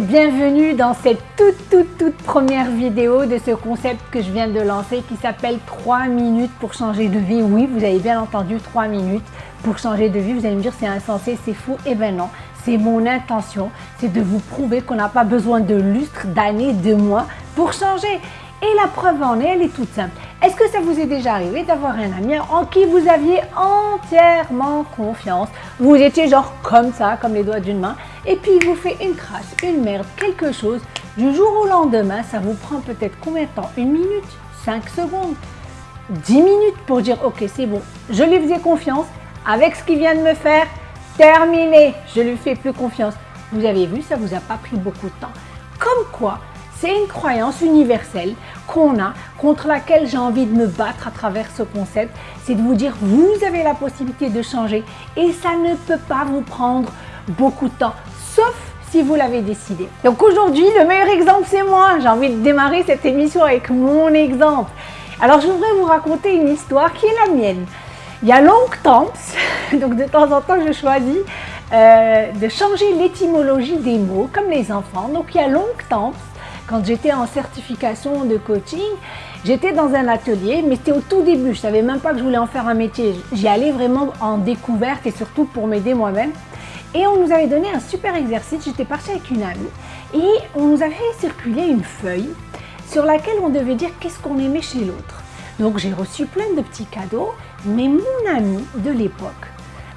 bienvenue dans cette toute toute toute première vidéo de ce concept que je viens de lancer qui s'appelle 3 minutes pour changer de vie. Oui, vous avez bien entendu 3 minutes pour changer de vie. Vous allez me dire c'est insensé, c'est fou. Eh ben non, c'est mon intention, c'est de vous prouver qu'on n'a pas besoin de lustres, d'années, de mois pour changer. Et la preuve en est, elle est toute simple. Est-ce que ça vous est déjà arrivé d'avoir un ami en qui vous aviez entièrement confiance? Vous étiez genre comme ça, comme les doigts d'une main, et puis il vous fait une crasse, une merde, quelque chose. Du jour au lendemain, ça vous prend peut-être combien de temps? Une minute? Cinq secondes? 10 minutes pour dire ok c'est bon, je lui faisais confiance, avec ce qu'il vient de me faire, terminé, je lui fais plus confiance. Vous avez vu, ça vous a pas pris beaucoup de temps. Comme quoi, c'est une croyance universelle qu'on a, contre laquelle j'ai envie de me battre à travers ce concept. C'est de vous dire, vous avez la possibilité de changer et ça ne peut pas vous prendre beaucoup de temps, sauf si vous l'avez décidé. Donc aujourd'hui, le meilleur exemple, c'est moi. J'ai envie de démarrer cette émission avec mon exemple. Alors, je voudrais vous raconter une histoire qui est la mienne. Il y a longtemps, donc de temps en temps, je choisis euh, de changer l'étymologie des mots, comme les enfants. Donc, il y a longtemps, quand j'étais en certification de coaching, j'étais dans un atelier, mais c'était au tout début. Je savais même pas que je voulais en faire un métier. J'y allais vraiment en découverte et surtout pour m'aider moi-même. Et on nous avait donné un super exercice. J'étais partie avec une amie et on nous avait fait circuler une feuille sur laquelle on devait dire qu'est-ce qu'on aimait chez l'autre. Donc j'ai reçu plein de petits cadeaux, mais mon ami de l'époque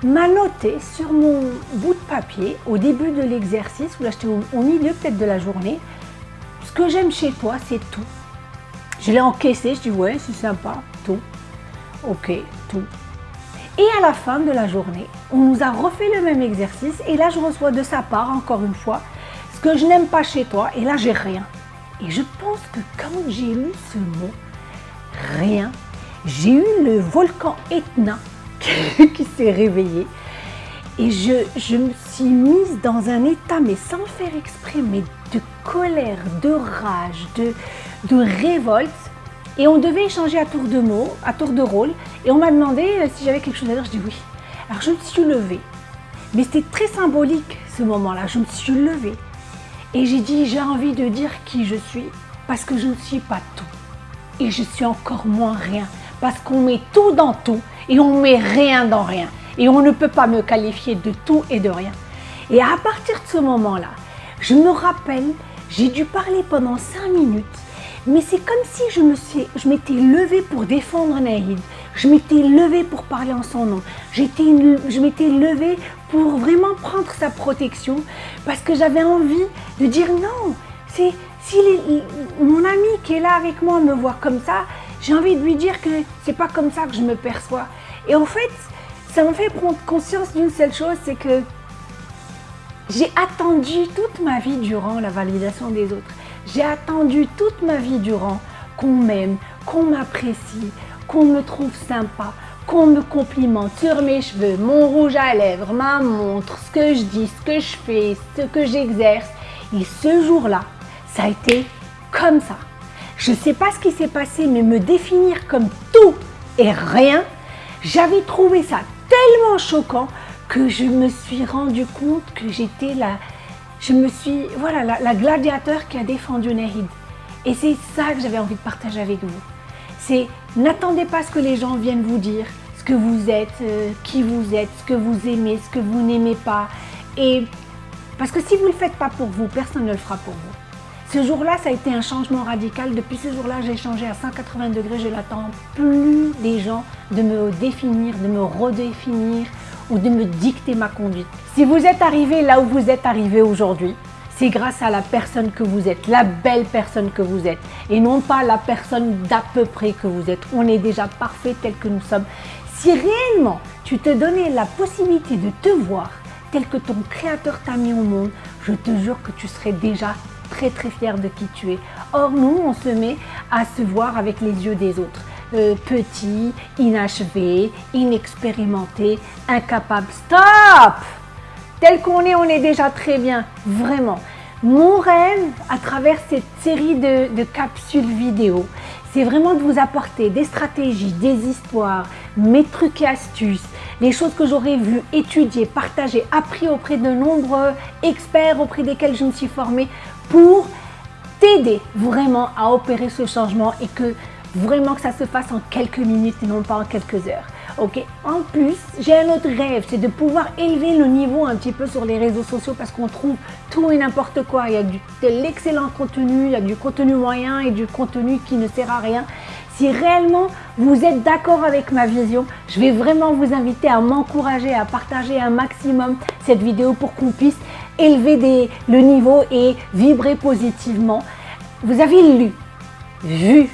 m'a noté sur mon bout de papier au début de l'exercice, où là j'étais au milieu peut-être de la journée, que j'aime chez toi, c'est tout. Je l'ai encaissé, je dis ouais, c'est sympa, tout. Ok, tout. Et à la fin de la journée, on nous a refait le même exercice et là je reçois de sa part, encore une fois, ce que je n'aime pas chez toi et là j'ai rien. Et je pense que quand j'ai lu ce mot, rien, j'ai eu le volcan Etna qui s'est réveillé et je, je me suis mise dans un état, mais sans faire exprès, mais de colère, de rage, de, de révolte. Et on devait échanger à tour de mots, à tour de rôle. Et on m'a demandé euh, si j'avais quelque chose à dire. Je dis oui. Alors je me suis levée. Mais c'était très symbolique ce moment-là. Je me suis levée. Et j'ai dit j'ai envie de dire qui je suis parce que je ne suis pas tout. Et je suis encore moins rien. Parce qu'on met tout dans tout et on met rien dans rien. Et on ne peut pas me qualifier de tout et de rien. Et à partir de ce moment-là, je me rappelle, j'ai dû parler pendant cinq minutes, mais c'est comme si je m'étais levée pour défendre Nahid. Je m'étais levée pour parler en son nom. J'étais, je m'étais levée pour vraiment prendre sa protection parce que j'avais envie de dire non. C'est si mon ami qui est là avec moi me voit comme ça, j'ai envie de lui dire que c'est pas comme ça que je me perçois. Et en fait, ça m'a fait prendre conscience d'une seule chose, c'est que j'ai attendu toute ma vie durant la validation des autres. J'ai attendu toute ma vie durant qu'on m'aime, qu'on m'apprécie, qu'on me trouve sympa, qu'on me complimente sur mes cheveux, mon rouge à lèvres, ma montre, ce que je dis, ce que je fais, ce que j'exerce. Et ce jour-là, ça a été comme ça. Je ne sais pas ce qui s'est passé, mais me définir comme tout et rien, j'avais trouvé ça tellement choquant que je me suis rendu compte que j'étais la, je me suis, voilà, la, gladiateur qui a défendu Nahid. Et c'est ça que j'avais envie de partager avec vous. C'est n'attendez pas ce que les gens viennent vous dire, ce que vous êtes, euh, qui vous êtes, ce que vous aimez, ce que vous n'aimez pas. Et parce que si vous ne le faites pas pour vous, personne ne le fera pour vous. Ce jour-là, ça a été un changement radical. Depuis ce jour-là, j'ai changé à 180 degrés. Je n'attends plus des gens de me définir, de me redéfinir, ou de me dicter ma conduite. Si vous êtes arrivé là où vous êtes arrivé aujourd'hui, c'est grâce à la personne que vous êtes, la belle personne que vous êtes, et non pas la personne d'à peu près que vous êtes. On est déjà parfait tel que nous sommes. Si réellement tu te donnais la possibilité de te voir tel que ton créateur t'a mis au monde, je te jure que tu serais déjà très très fier de qui tu es. Or nous, on se met à se voir avec les yeux des autres. Euh, petit, inachevé, inexpérimenté, incapable. Stop Tel qu'on est, on est déjà très bien, vraiment. Mon rêve, à travers cette série de, de capsules vidéo, c'est vraiment de vous apporter des stratégies, des histoires, mes trucs et astuces, les choses que j'aurais vues, étudiées, partagées, appris auprès de nombreux experts auprès desquels je me suis formée pour t'aider vraiment à opérer ce changement et que vraiment que ça se fasse en quelques minutes et non pas en quelques heures. En plus, j'ai un autre rêve, c'est de pouvoir élever le niveau un petit peu sur les réseaux sociaux parce qu'on trouve tout et n'importe quoi. Il y a du, de l'excellent contenu, il y a du contenu moyen et du contenu qui ne sert à rien. Si réellement vous êtes d'accord avec ma vision, je vais vraiment vous inviter à m'encourager, à partager un maximum cette vidéo pour qu'on puisse élever des, le niveau et vibrer positivement. Vous avez lu, vu,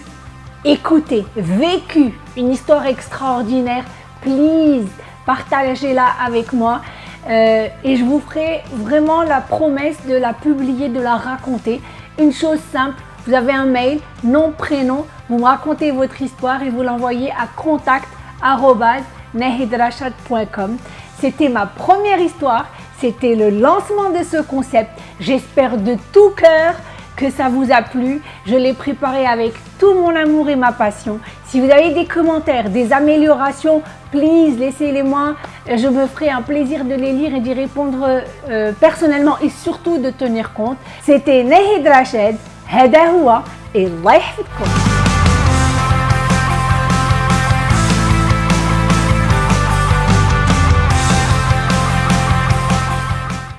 écouté, vécu une histoire extraordinaire, please, partagez-la avec moi. Euh, et je vous ferai vraiment la promesse de la publier, de la raconter. Une chose simple, vous avez un mail, nom, prénom, vous me racontez votre histoire et vous l'envoyez à contact.nehidrachat.com. C'était ma première histoire, c'était le lancement de ce concept. J'espère de tout cœur que ça vous a plu. Je l'ai préparé avec tout mon amour et ma passion. Si vous avez des commentaires, des améliorations, please, laissez-les-moi. Je me ferai un plaisir de les lire et d'y répondre euh, personnellement et surtout de tenir compte. C'était Nehid Rached, Heda et Allah